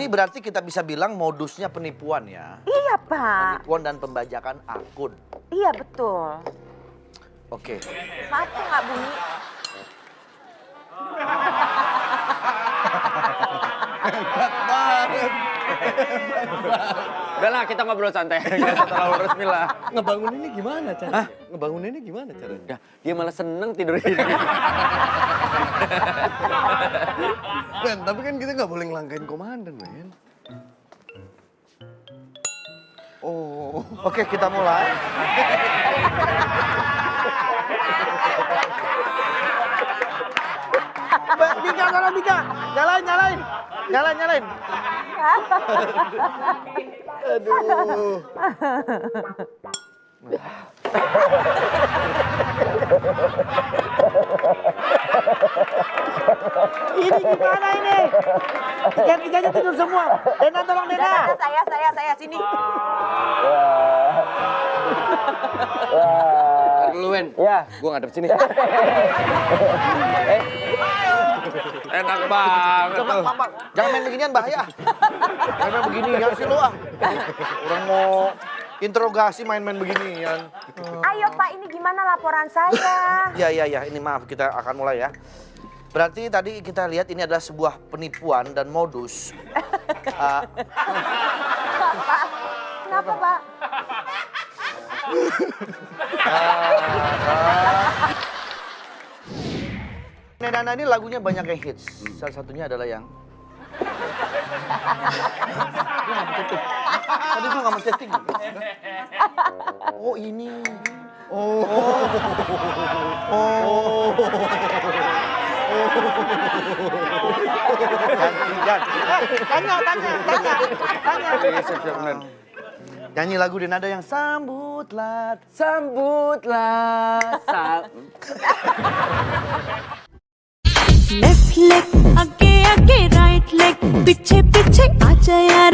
Ini berarti kita bisa bilang modusnya penipuan ya. Iya, Pak. Penipuan dan pembajakan akun. Iya, betul. Oke. Maaf kok nggak bunyi. Udah lah, kita ngobrol santai. Gak terlalu resmi lah. Ngebangun ini gimana cara? Ngebangun ini gimana caranya? Udah, dia malah seneng tidur ini. Ben, tapi kan kita nggak boleh ngelangkain komandan, Ben. Oh, Oke, kita mulai. Bika. Nyalain, nyalain. Nyalain, nyalain. aduh. Ini gimana ini? Tiga-tiganya tidur semua. Dena, tolong Dena. Saya, saya, saya sini. Dulu, Ben. ya, Gua ngadep sini. enak banget. Papa, jangan main beginian bahaya. Jangan main beginian sih lu ah. Orang mau interogasi main-main beginian. Ayo, Pak, ini gimana laporan saya? Ya, ya, ya. Ini maaf, kita akan mulai ya. Berarti tadi kita lihat ini adalah sebuah penipuan dan modus. Ah, Pak, kenapa, Pak? Nedana ini lagunya banyak yang hits. Salah satunya adalah yang... Tadi tuh nggak menceting. Oh ini. Oh. Oh. Eh, Tanya, tanya, tanya, tanya. Iya, siap, siap, bener. Nyanyi lagu dan ada yang sambutlah. Sambutlah. Sam left leg आगे आगे right leg पीछे पीछे आजा यारा